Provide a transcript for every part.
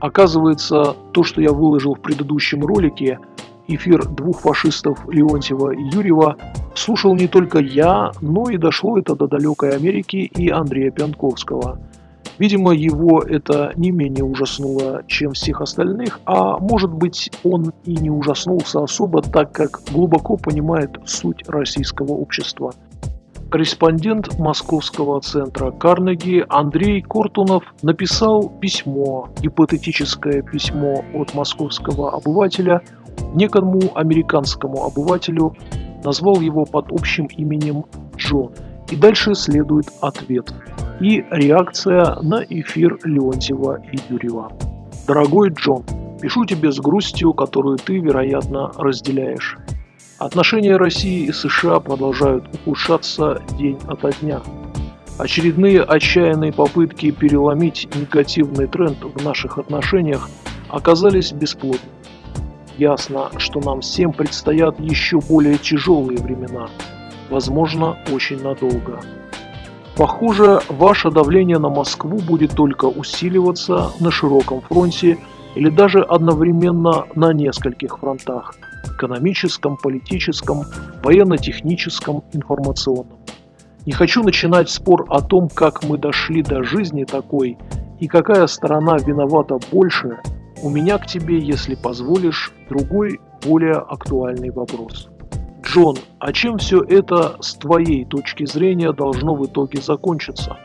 Оказывается, то, что я выложил в предыдущем ролике, эфир двух фашистов Леонтьева и Юрьева, слушал не только я, но и дошло это до далекой Америки и Андрея Пянковского. Видимо, его это не менее ужаснуло, чем всех остальных, а может быть он и не ужаснулся особо, так как глубоко понимает суть российского общества. Корреспондент Московского центра Карнеги Андрей Кортунов написал письмо, гипотетическое письмо от московского обывателя некому американскому обывателю, назвал его под общим именем Джон. И дальше следует ответ и реакция на эфир Леонтьева и Юрьева. Дорогой Джон, пишу тебе с грустью, которую ты, вероятно, разделяешь. Отношения России и США продолжают ухудшаться день ото дня. Очередные отчаянные попытки переломить негативный тренд в наших отношениях оказались бесплодными. Ясно, что нам всем предстоят еще более тяжелые времена, возможно, очень надолго. Похоже, ваше давление на Москву будет только усиливаться на широком фронте или даже одновременно на нескольких фронтах – экономическом, политическом, военно-техническом, информационном. Не хочу начинать спор о том, как мы дошли до жизни такой и какая сторона виновата больше, у меня к тебе, если позволишь, другой, более актуальный вопрос. Джон, а чем все это с твоей точки зрения должно в итоге закончиться?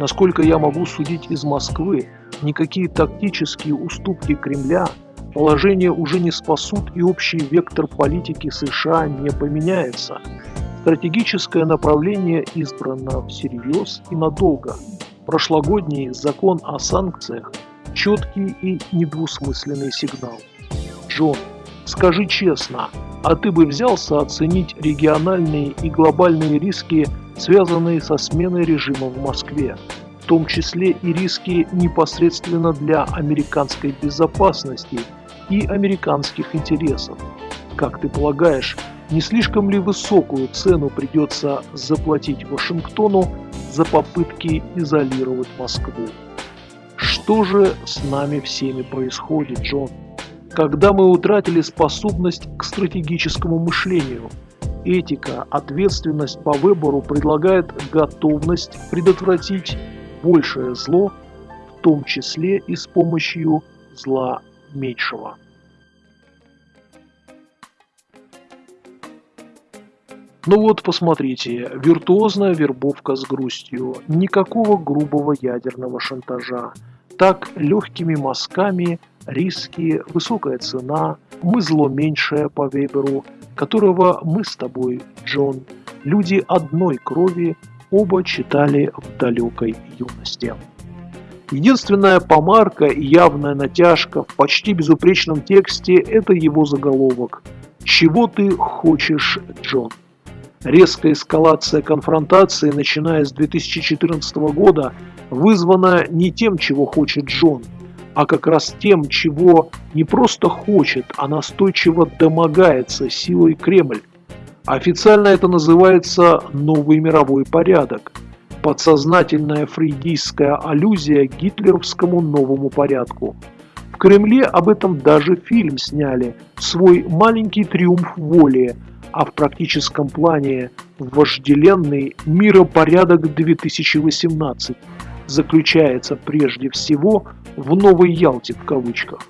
Насколько я могу судить из Москвы, никакие тактические уступки Кремля положение уже не спасут и общий вектор политики США не поменяется. Стратегическое направление избрано всерьез и надолго. Прошлогодний закон о санкциях – четкий и недвусмысленный сигнал. Джон, скажи честно, а ты бы взялся оценить региональные и глобальные риски, связанные со сменой режима в Москве, в том числе и риски непосредственно для американской безопасности и американских интересов. Как ты полагаешь, не слишком ли высокую цену придется заплатить Вашингтону за попытки изолировать Москву? Что же с нами всеми происходит, Джон? когда мы утратили способность к стратегическому мышлению. Этика, ответственность по выбору предлагает готовность предотвратить большее зло, в том числе и с помощью зла меньшего. Ну вот, посмотрите, виртуозная вербовка с грустью, никакого грубого ядерного шантажа. Так, легкими мазками – риски, высокая цена, мы зло меньшее по Веберу, которого мы с тобой, Джон, люди одной крови, оба читали в далекой юности. Единственная помарка и явная натяжка в почти безупречном тексте – это его заголовок «Чего ты хочешь, Джон?». Резкая эскалация конфронтации, начиная с 2014 года, вызвана не тем, чего хочет Джон – а как раз тем, чего не просто хочет, а настойчиво домогается силой Кремль. Официально это называется «новый мировой порядок», подсознательная фрейдистская аллюзия к гитлеровскому новому порядку. В Кремле об этом даже фильм сняли «Свой маленький триумф воли», а в практическом плане «Вожделенный миропорядок 2018» заключается прежде всего в «Новой Ялте» в кавычках.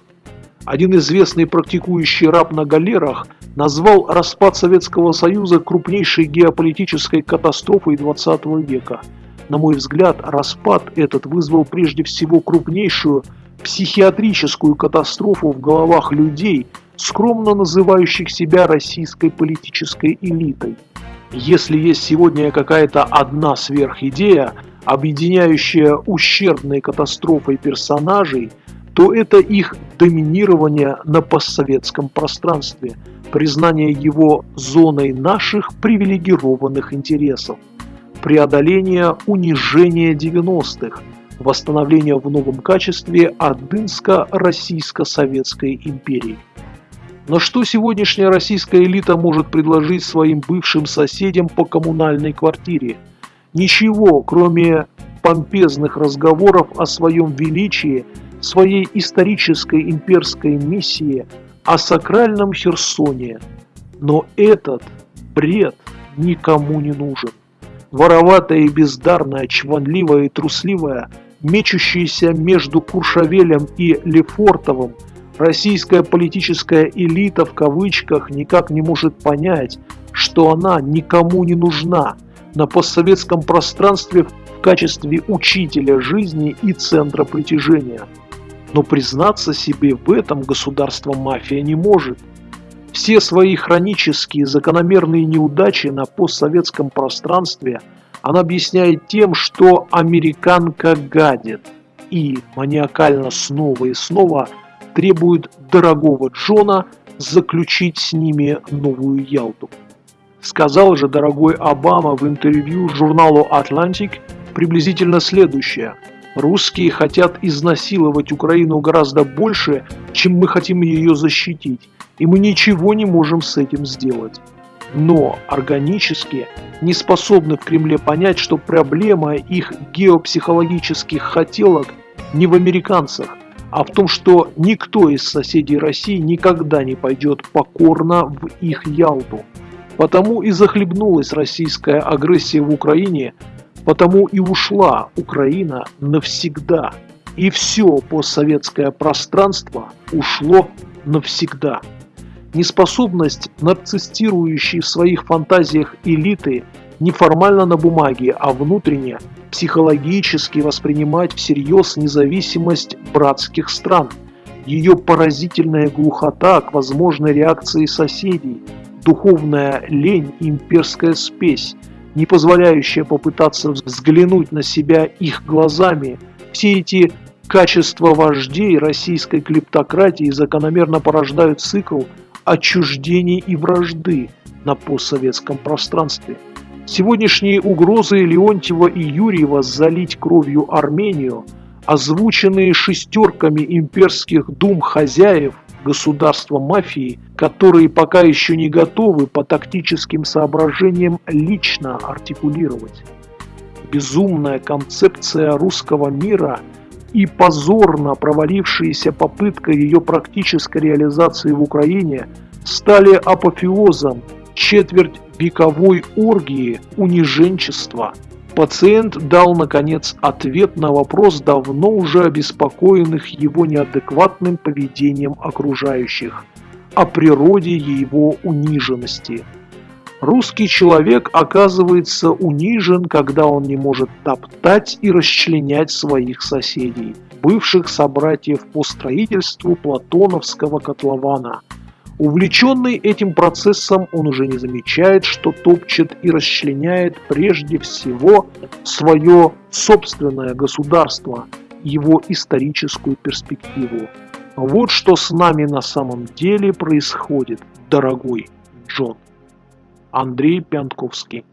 Один известный практикующий раб на галерах назвал распад Советского Союза крупнейшей геополитической катастрофой XX века. На мой взгляд, распад этот вызвал прежде всего крупнейшую психиатрическую катастрофу в головах людей, скромно называющих себя российской политической элитой. Если есть сегодня какая-то одна сверхидея, объединяющая ущербные катастрофой персонажей, то это их доминирование на постсоветском пространстве, признание его зоной наших привилегированных интересов, преодоление унижения 90-х, восстановление в новом качестве Ордынско-Российско-Советской империи. Но что сегодняшняя российская элита может предложить своим бывшим соседям по коммунальной квартире – Ничего, кроме помпезных разговоров о своем величии, своей исторической имперской миссии о сакральном Херсоне. Но этот бред никому не нужен. Вороватая и бездарная, чванливая и трусливая, мечущаяся между Куршавелем и Лефортовым, российская политическая элита в кавычках никак не может понять, что она никому не нужна на постсоветском пространстве в качестве учителя жизни и центра притяжения. Но признаться себе в этом государство-мафия не может. Все свои хронические закономерные неудачи на постсоветском пространстве она объясняет тем, что американка гадит и маниакально снова и снова требует дорогого Джона заключить с ними новую Ялту. Сказал же дорогой Обама в интервью журналу Atlantic приблизительно следующее. Русские хотят изнасиловать Украину гораздо больше, чем мы хотим ее защитить, и мы ничего не можем с этим сделать. Но органически не способны в Кремле понять, что проблема их геопсихологических хотелок не в американцах, а в том, что никто из соседей России никогда не пойдет покорно в их Ялту. Потому и захлебнулась российская агрессия в Украине, потому и ушла Украина навсегда. И все постсоветское пространство ушло навсегда. Неспособность нарциссирующей в своих фантазиях элиты не формально на бумаге, а внутренне, психологически воспринимать всерьез независимость братских стран, ее поразительная глухота к возможной реакции соседей – духовная лень и имперская спесь, не позволяющая попытаться взглянуть на себя их глазами, все эти качества вождей российской клептократии закономерно порождают цикл отчуждений и вражды на постсоветском пространстве. Сегодняшние угрозы Леонтьева и Юрьева залить кровью Армению, озвученные шестерками имперских дум хозяев, государства мафии, которые пока еще не готовы по тактическим соображениям лично артикулировать. Безумная концепция русского мира и позорно провалившаяся попытка ее практической реализации в Украине стали апофеозом четверть вековой оргии униженчества – Пациент дал, наконец, ответ на вопрос давно уже обеспокоенных его неадекватным поведением окружающих о природе его униженности. Русский человек оказывается унижен, когда он не может топтать и расчленять своих соседей, бывших собратьев по строительству Платоновского котлована – Увлеченный этим процессом, он уже не замечает, что топчет и расчленяет прежде всего свое собственное государство, его историческую перспективу. Вот что с нами на самом деле происходит, дорогой Джон. Андрей Пянтковский